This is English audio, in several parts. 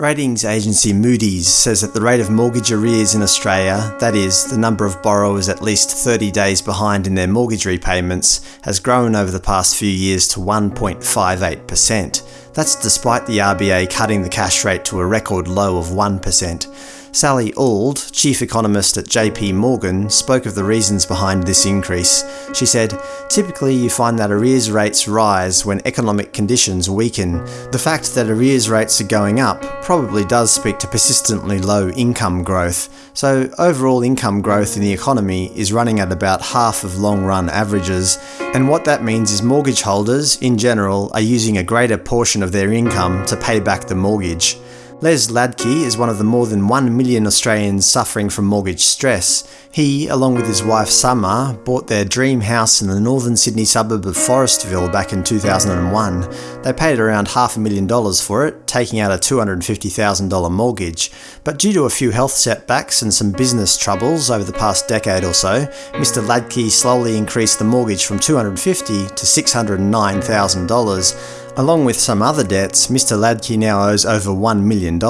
Ratings agency Moody's says that the rate of mortgage arrears in Australia, that is, the number of borrowers at least 30 days behind in their mortgage repayments, has grown over the past few years to 1.58%. That's despite the RBA cutting the cash rate to a record low of 1%. Sally Auld, chief economist at JP Morgan, spoke of the reasons behind this increase. She said, Typically you find that arrears rates rise when economic conditions weaken. The fact that arrears rates are going up probably does speak to persistently low income growth. So overall income growth in the economy is running at about half of long-run averages, and what that means is mortgage holders, in general, are using a greater portion of their income to pay back the mortgage. Les Ladke is one of the more than 1 million Australians suffering from mortgage stress. He, along with his wife Summer, bought their dream house in the northern Sydney suburb of Forestville back in 2001. They paid around half a million dollars for it, taking out a $250,000 mortgage. But due to a few health setbacks and some business troubles over the past decade or so, Mr Ladke slowly increased the mortgage from $250,000 to $609,000. Along with some other debts, Mr Ladke now owes over $1 million.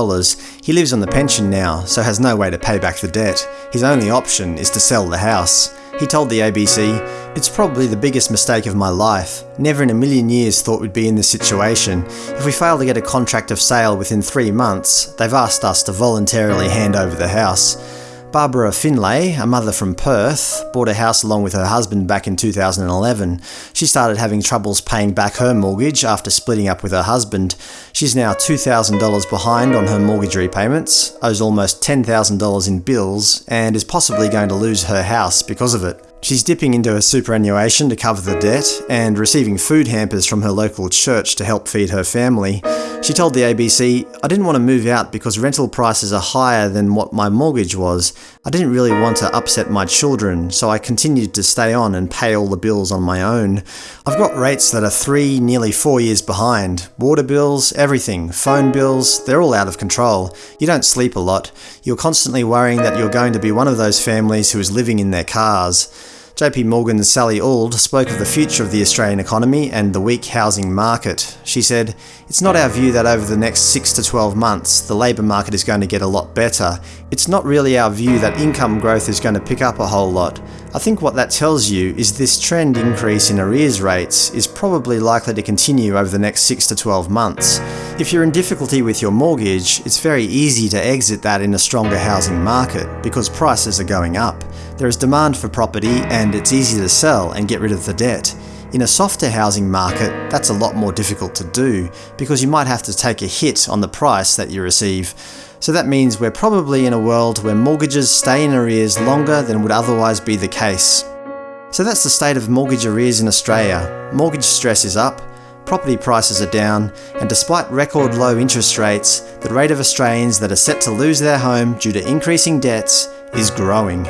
He lives on the pension now, so has no way to pay back the debt. His only option is to sell the house. He told the ABC, It's probably the biggest mistake of my life. Never in a million years thought we'd be in this situation. If we fail to get a contract of sale within three months, they've asked us to voluntarily hand over the house. Barbara Finlay, a mother from Perth, bought a house along with her husband back in 2011. She started having troubles paying back her mortgage after splitting up with her husband. She's now $2,000 behind on her mortgage repayments, owes almost $10,000 in bills, and is possibly going to lose her house because of it. She's dipping into her superannuation to cover the debt, and receiving food hampers from her local church to help feed her family. She told the ABC, I didn't want to move out because rental prices are higher than what my mortgage was. I didn't really want to upset my children, so I continued to stay on and pay all the bills on my own. I've got rates that are three, nearly four years behind. Water bills, everything, phone bills, they're all out of control. You don't sleep a lot. You're constantly worrying that you're going to be one of those families who is living in their cars. JP Morgan's Sally Auld spoke of the future of the Australian economy and the weak housing market. She said, It's not our view that over the next 6 to 12 months the labour market is going to get a lot better. It's not really our view that income growth is going to pick up a whole lot. I think what that tells you is this trend increase in arrears rates is probably likely to continue over the next 6 to 12 months. If you're in difficulty with your mortgage, it's very easy to exit that in a stronger housing market because prices are going up. There is demand for property and it's easy to sell and get rid of the debt. In a softer housing market, that's a lot more difficult to do because you might have to take a hit on the price that you receive. So that means we're probably in a world where mortgages stay in arrears longer than would otherwise be the case. So that's the state of mortgage arrears in Australia. Mortgage stress is up, property prices are down, and despite record low interest rates, the rate of Australians that are set to lose their home due to increasing debts is growing.